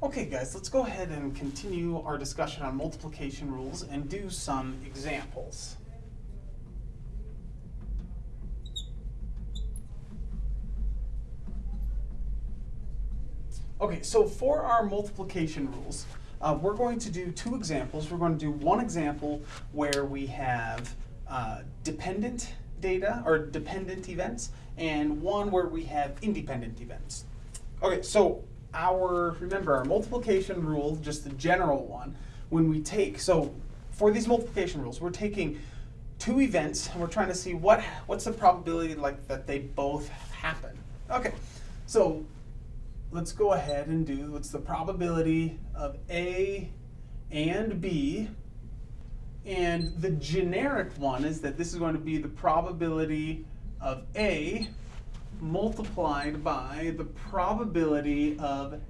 Okay guys, let's go ahead and continue our discussion on multiplication rules and do some examples. Okay, so for our multiplication rules, uh, we're going to do two examples. We're going to do one example where we have uh, dependent data or dependent events and one where we have independent events. Okay, so our, remember our multiplication rule, just the general one, when we take, so for these multiplication rules, we're taking two events and we're trying to see what what's the probability like that they both happen. Okay, so let's go ahead and do what's the probability of A and B. And the generic one is that this is going to be the probability of A multiplied by the probability of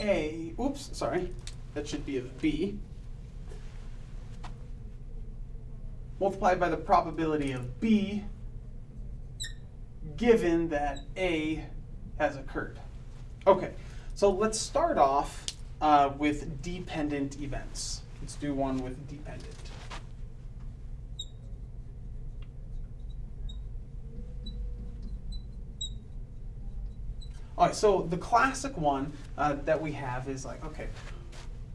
A, oops, sorry, that should be of B, multiplied by the probability of B given that A has occurred. Okay, so let's start off uh, with dependent events. Let's do one with dependent. All right, so the classic one uh, that we have is like, okay,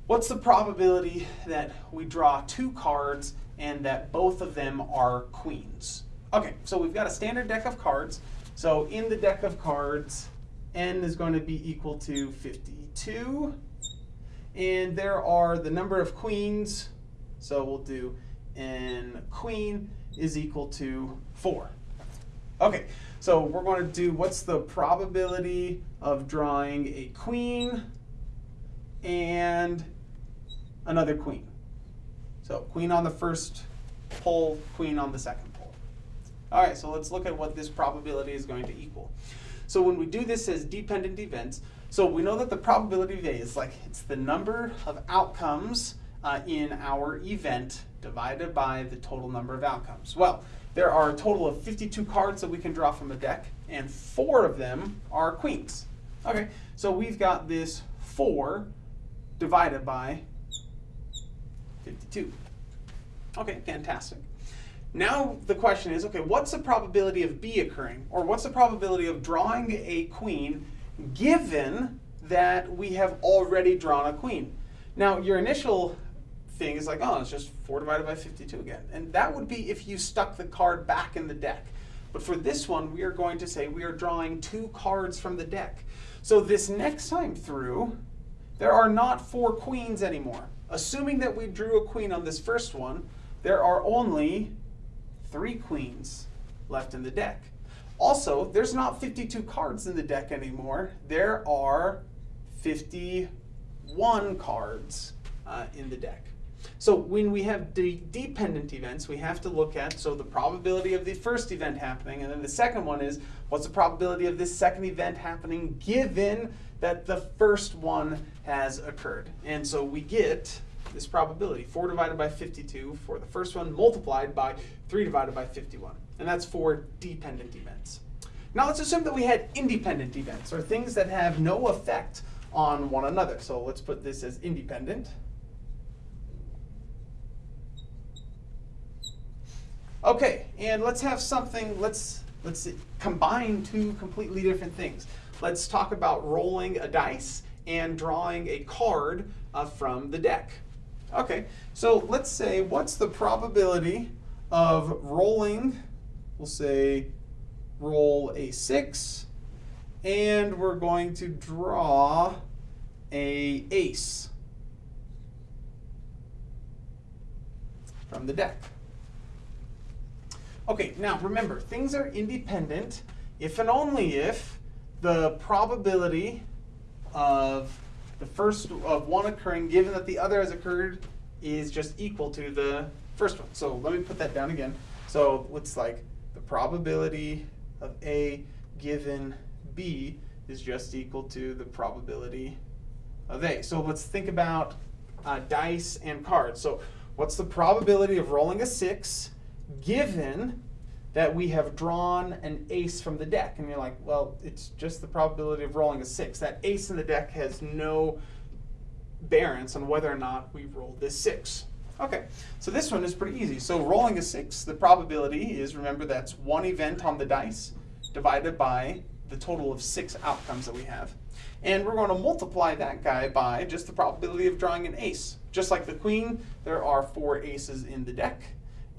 what's the probability that we draw two cards and that both of them are queens? Okay, so we've got a standard deck of cards. So in the deck of cards, n is going to be equal to 52. And there are the number of queens. So we'll do n queen is equal to 4. Okay, so we're going to do what's the probability of drawing a queen and another queen. So queen on the first pole, queen on the second pole. All right, so let's look at what this probability is going to equal. So when we do this as dependent events, so we know that the probability of A is like, it's the number of outcomes uh, in our event divided by the total number of outcomes. Well, there are a total of 52 cards that we can draw from a deck, and four of them are queens. Okay, so we've got this 4 divided by 52. Okay, fantastic. Now the question is, okay, what's the probability of B occurring? Or what's the probability of drawing a queen given that we have already drawn a queen? Now your initial thing is like, oh, it's just 4 divided by 52 again. And that would be if you stuck the card back in the deck. But for this one, we are going to say we are drawing two cards from the deck. So this next time through, there are not four queens anymore. Assuming that we drew a queen on this first one, there are only three queens left in the deck. Also, there's not 52 cards in the deck anymore. There are 51 cards uh, in the deck. So when we have the dependent events, we have to look at, so the probability of the first event happening, and then the second one is, what's the probability of this second event happening given that the first one has occurred? And so we get this probability, 4 divided by 52 for the first one, multiplied by 3 divided by 51. And that's for dependent events. Now let's assume that we had independent events, or things that have no effect on one another. So let's put this as independent. Okay, and let's have something, let's, let's combine two completely different things. Let's talk about rolling a dice and drawing a card uh, from the deck. Okay, so let's say what's the probability of rolling, we'll say roll a 6, and we're going to draw a ace from the deck. Okay, now remember, things are independent if and only if the probability of the first of one occurring given that the other has occurred is just equal to the first one. So let me put that down again. So it's like the probability of A given B is just equal to the probability of A. So let's think about uh, dice and cards. So what's the probability of rolling a 6 given that we have drawn an ace from the deck. And you're like, well, it's just the probability of rolling a 6. That ace in the deck has no variance on whether or not we roll this six. Okay, so this one is pretty easy. So rolling a six, the probability is, remember, that's one event on the dice divided by the total of six outcomes that we have. And we're going to multiply that guy by just the probability of drawing an ace. Just like the queen, there are four aces in the deck,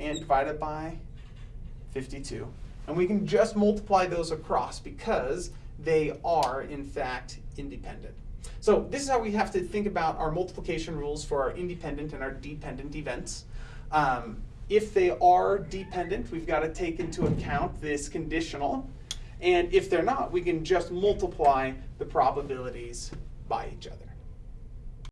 and divided by 52. And we can just multiply those across because they are, in fact, independent. So this is how we have to think about our multiplication rules for our independent and our dependent events. Um, if they are dependent, we've got to take into account this conditional. And if they're not, we can just multiply the probabilities by each other.